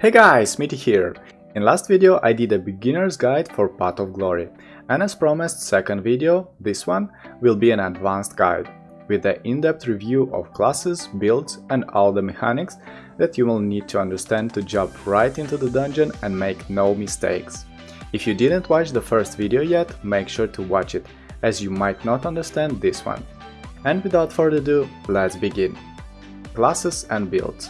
Hey guys, Mitty here! In last video I did a beginner's guide for Path of Glory, and as promised second video, this one, will be an advanced guide, with an in-depth review of classes, builds and all the mechanics that you will need to understand to jump right into the dungeon and make no mistakes. If you didn't watch the first video yet, make sure to watch it, as you might not understand this one. And without further ado, let's begin. Classes and builds.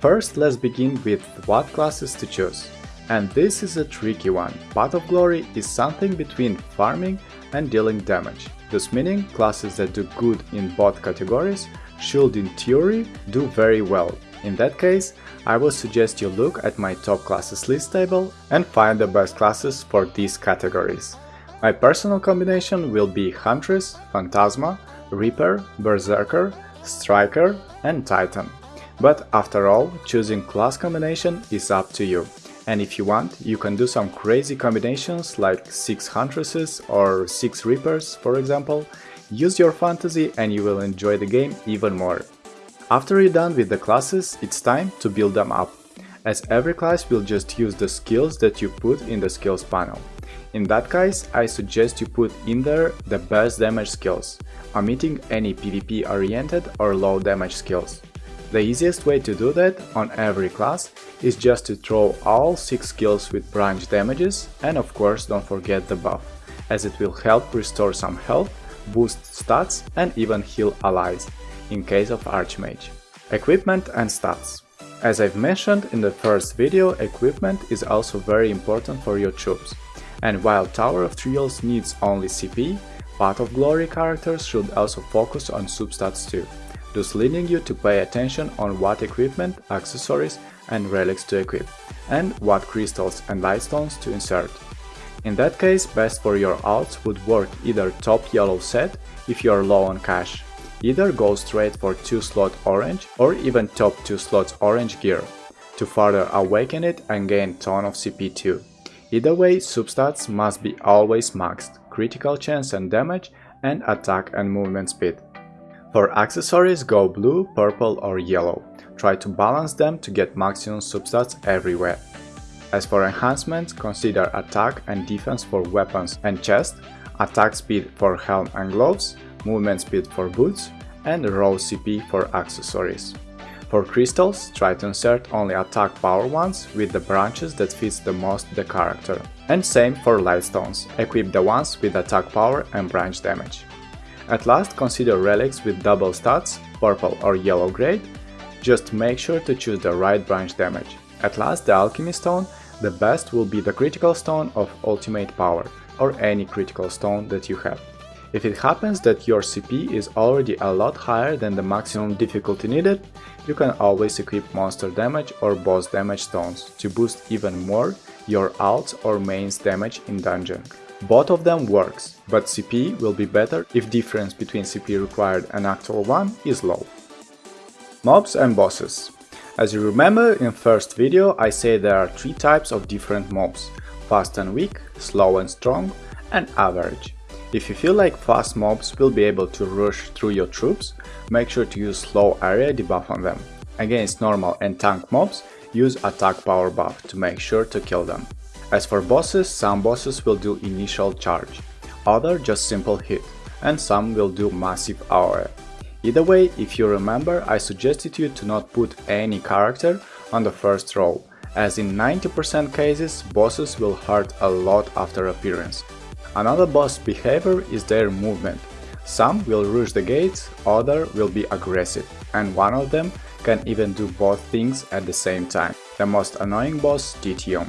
First, let's begin with what classes to choose. And this is a tricky one. Path of Glory is something between farming and dealing damage, thus meaning classes that do good in both categories should in theory do very well. In that case, I will suggest you look at my top classes list table and find the best classes for these categories. My personal combination will be Huntress, Phantasma, Reaper, Berserker, Striker and Titan. But after all, choosing class combination is up to you. And if you want, you can do some crazy combinations like 6 Huntresses or 6 Reapers, for example. Use your fantasy and you will enjoy the game even more. After you're done with the classes, it's time to build them up, as every class will just use the skills that you put in the skills panel. In that case, I suggest you put in there the best damage skills, omitting any PvP oriented or low damage skills. The easiest way to do that on every class is just to throw all 6 skills with branch damages and of course don't forget the buff, as it will help restore some health, boost stats and even heal allies, in case of Archmage. Equipment and stats. As I've mentioned in the first video, equipment is also very important for your troops. And while Tower of Trials needs only CP, Path of Glory characters should also focus on substats too thus leading you to pay attention on what equipment, accessories and relics to equip, and what crystals and lightstones to insert. In that case, best for your alts would work either top yellow set if you are low on cash, either go straight for 2 slot orange or even top 2 slots orange gear, to further awaken it and gain ton of CP2. Either way, substats must be always maxed, critical chance and damage, and attack and movement speed. For accessories go blue, purple or yellow. Try to balance them to get maximum substats everywhere. As for enhancements, consider attack and defense for weapons and chest, attack speed for helm and gloves, movement speed for boots, and raw CP for accessories. For crystals, try to insert only attack power ones with the branches that fits the most the character. And same for lightstones, equip the ones with attack power and branch damage. At last consider relics with double stats, purple or yellow grade, just make sure to choose the right branch damage. At last the alchemy stone, the best will be the critical stone of ultimate power, or any critical stone that you have. If it happens that your CP is already a lot higher than the maximum difficulty needed, you can always equip monster damage or boss damage stones to boost even more your alts or mains damage in dungeon. Both of them works, but CP will be better if difference between CP required and actual one is low. Mobs and bosses. As you remember in first video I say there are three types of different mobs, fast and weak, slow and strong, and average. If you feel like fast mobs will be able to rush through your troops, make sure to use slow area debuff on them. Against normal and tank mobs, use attack power buff to make sure to kill them. As for bosses, some bosses will do initial charge, other just simple hit, and some will do massive AOE. Either way, if you remember, I suggested you to not put any character on the first row, as in 90% cases bosses will hurt a lot after appearance. Another boss behavior is their movement. Some will rush the gates, other will be aggressive, and one of them can even do both things at the same time. The most annoying boss, Titium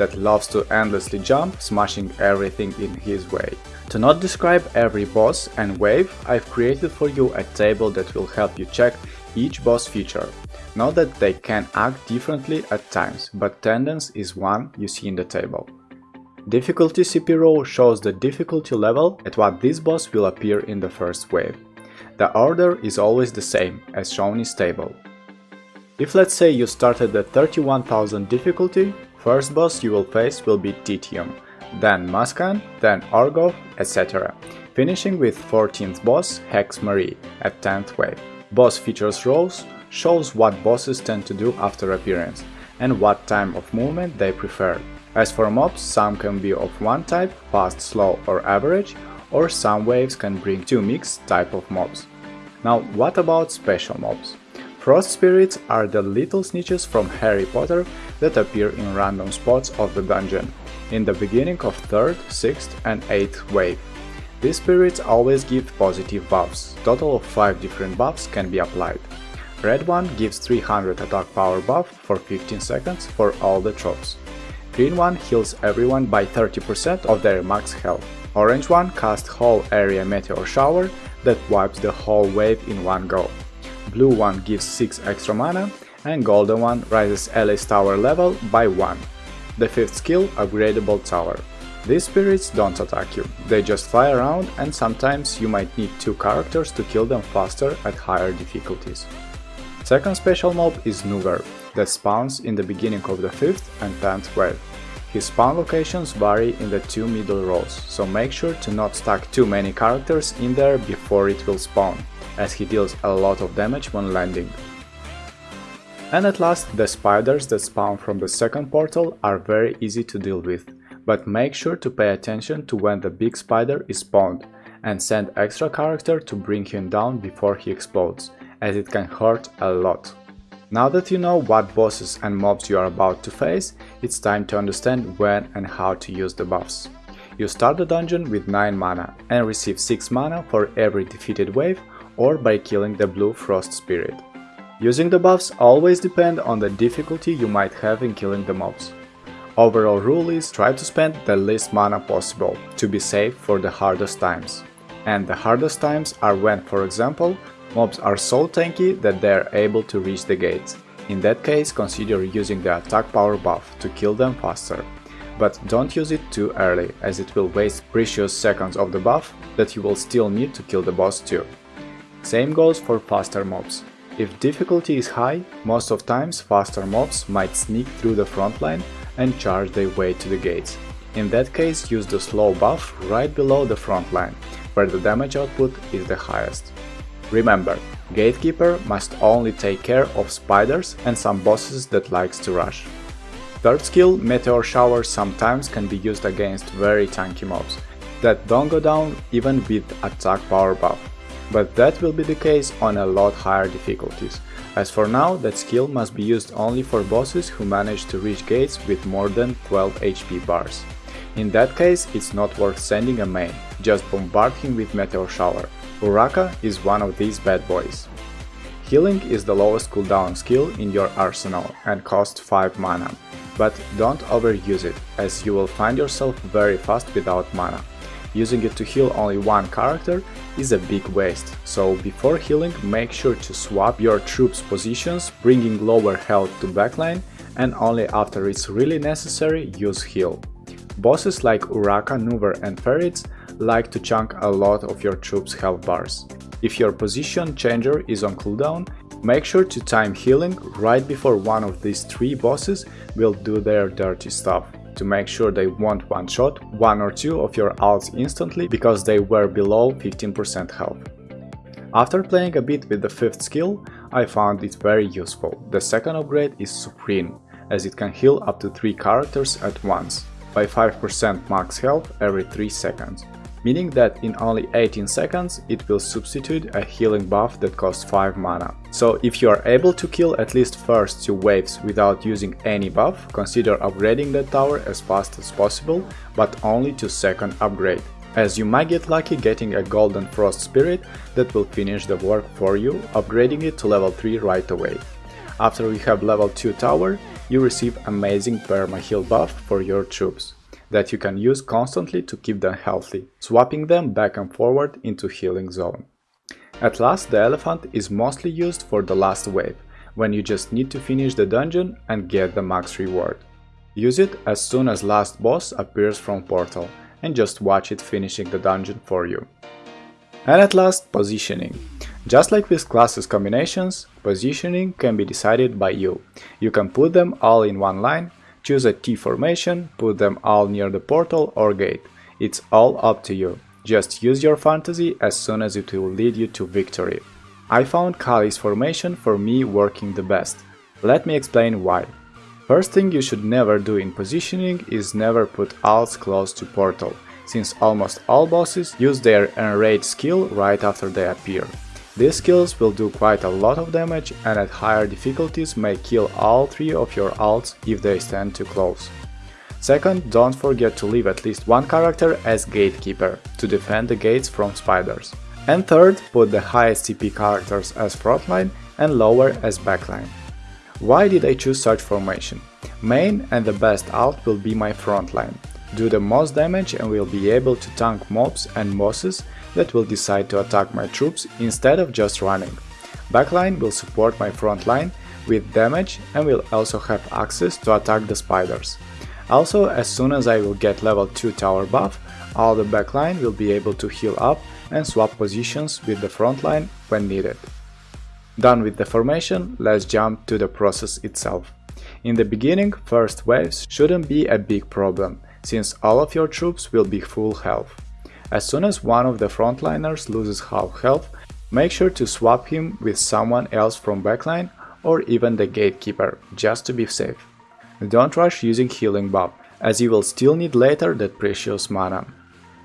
that loves to endlessly jump, smashing everything in his way. To not describe every boss and wave, I've created for you a table that will help you check each boss feature. Note that they can act differently at times, but tendance is one you see in the table. Difficulty CP row shows the difficulty level at what this boss will appear in the first wave. The order is always the same, as shown in table. If let's say you started at 31,000 difficulty, First boss you will face will be Titium, then Muskan, then Argov, etc. Finishing with 14th boss Hexe Marie at 10th wave. Boss features rows shows what bosses tend to do after appearance, and what time of movement they prefer. As for mobs, some can be of one type, fast, slow or average, or some waves can bring two mixed type of mobs. Now what about special mobs? Frost spirits are the little snitches from Harry Potter that appear in random spots of the dungeon, in the beginning of 3rd, 6th and 8th wave. These spirits always give positive buffs, total of 5 different buffs can be applied. Red one gives 300 attack power buff for 15 seconds for all the tropes. Green one heals everyone by 30% of their max health. Orange one casts whole area meteor shower that wipes the whole wave in one go. Blue one gives 6 extra mana and golden one rises Ellie's tower level by 1. The fifth skill, upgradable tower. These spirits don't attack you, they just fly around and sometimes you might need two characters to kill them faster at higher difficulties. Second special mob is Nouver, that spawns in the beginning of the 5th and 10th wave. His spawn locations vary in the two middle rows, so make sure to not stack too many characters in there before it will spawn, as he deals a lot of damage when landing. And at last, the spiders that spawn from the second portal are very easy to deal with, but make sure to pay attention to when the big spider is spawned, and send extra character to bring him down before he explodes, as it can hurt a lot. Now that you know what bosses and mobs you are about to face, it's time to understand when and how to use the buffs. You start the dungeon with 9 mana and receive 6 mana for every defeated wave or by killing the blue frost spirit. Using the buffs always depend on the difficulty you might have in killing the mobs. Overall rule is try to spend the least mana possible to be safe for the hardest times. And the hardest times are when, for example, Mobs are so tanky that they are able to reach the gates. In that case, consider using the attack power buff to kill them faster. But don't use it too early, as it will waste precious seconds of the buff that you will still need to kill the boss too. Same goes for faster mobs. If difficulty is high, most of times faster mobs might sneak through the front line and charge their way to the gates. In that case, use the slow buff right below the front line, where the damage output is the highest. Remember, Gatekeeper must only take care of spiders and some bosses that likes to rush. Third skill, Meteor Shower sometimes can be used against very tanky mobs that don't go down even with attack power buff, but that will be the case on a lot higher difficulties. As for now, that skill must be used only for bosses who manage to reach gates with more than 12 HP bars. In that case, it's not worth sending a main, just bombard him with Meteor Shower. Uraka is one of these bad boys. Healing is the lowest cooldown skill in your arsenal and costs 5 mana, but don't overuse it, as you will find yourself very fast without mana. Using it to heal only one character is a big waste, so before healing make sure to swap your troops positions, bringing lower health to backline, and only after it's really necessary use heal. Bosses like Uraka, Nouver and Ferrits like to chunk a lot of your troops' health bars. If your position changer is on cooldown, make sure to time healing right before one of these three bosses will do their dirty stuff, to make sure they won't one-shot one or two of your ults instantly because they were below 15% health. After playing a bit with the fifth skill, I found it very useful. The second upgrade is Supreme, as it can heal up to 3 characters at once, by 5% max health every 3 seconds meaning that in only 18 seconds it will substitute a healing buff that costs 5 mana. So if you are able to kill at least first 2 waves without using any buff, consider upgrading that tower as fast as possible, but only to second upgrade, as you might get lucky getting a golden frost spirit that will finish the work for you, upgrading it to level 3 right away. After you have level 2 tower, you receive amazing perma heal buff for your troops that you can use constantly to keep them healthy, swapping them back and forward into healing zone. At last, the elephant is mostly used for the last wave, when you just need to finish the dungeon and get the max reward. Use it as soon as last boss appears from portal, and just watch it finishing the dungeon for you. And at last, positioning. Just like with classes combinations, positioning can be decided by you. You can put them all in one line Choose a T formation, put them all near the portal or gate. It's all up to you. Just use your fantasy as soon as it will lead you to victory. I found Kali's formation for me working the best. Let me explain why. First thing you should never do in positioning is never put alts close to portal, since almost all bosses use their enrage skill right after they appear. These skills will do quite a lot of damage and at higher difficulties may kill all three of your alts if they stand too close. Second, don't forget to leave at least one character as gatekeeper, to defend the gates from spiders. And third, put the highest CP characters as frontline and lower as backline. Why did I choose such formation? Main and the best alt will be my frontline. Do the most damage and will be able to tank mobs and bosses that will decide to attack my troops instead of just running. Backline will support my frontline with damage and will also have access to attack the spiders. Also, as soon as I will get level 2 tower buff, all the backline will be able to heal up and swap positions with the frontline when needed. Done with the formation, let's jump to the process itself. In the beginning, first waves shouldn't be a big problem, since all of your troops will be full health. As soon as one of the frontliners loses half health, make sure to swap him with someone else from backline or even the gatekeeper, just to be safe. Don't rush using healing buff, as you will still need later that precious mana.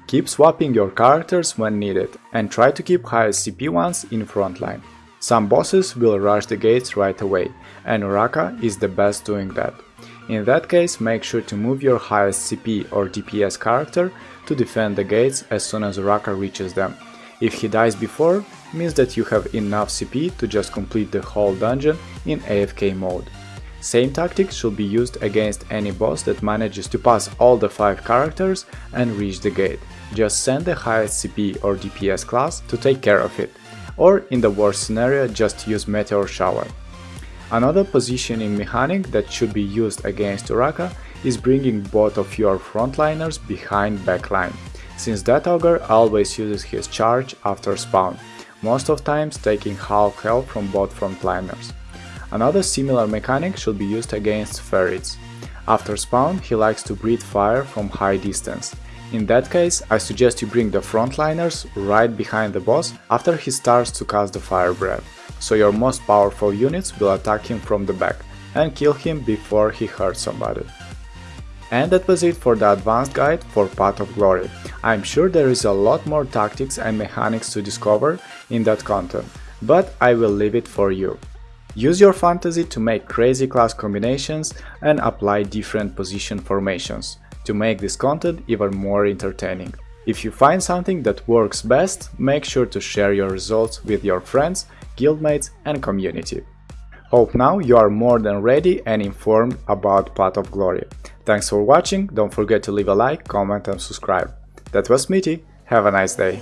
Keep swapping your characters when needed, and try to keep highest CP ones in frontline. Some bosses will rush the gates right away, and Uraka is the best doing that. In that case, make sure to move your highest CP or DPS character to defend the gates as soon as Raka reaches them. If he dies before, means that you have enough CP to just complete the whole dungeon in AFK mode. Same tactics should be used against any boss that manages to pass all the 5 characters and reach the gate. Just send the highest CP or DPS class to take care of it. Or in the worst scenario, just use Meteor Shower. Another positioning mechanic that should be used against Uraka is bringing both of your frontliners behind backline, since that ogre always uses his charge after spawn, most of times taking half health from both frontliners. Another similar mechanic should be used against ferrets. After spawn, he likes to breathe fire from high distance. In that case, I suggest you bring the frontliners right behind the boss after he starts to cast the fire breath, so your most powerful units will attack him from the back and kill him before he hurts somebody. And that was it for the advanced guide for Path of Glory. I'm sure there is a lot more tactics and mechanics to discover in that content, but I will leave it for you. Use your fantasy to make crazy class combinations and apply different position formations to make this content even more entertaining. If you find something that works best, make sure to share your results with your friends, guildmates and community. Hope now you are more than ready and informed about Path of Glory. Thanks for watching, don't forget to leave a like, comment and subscribe. That was Smitty, have a nice day.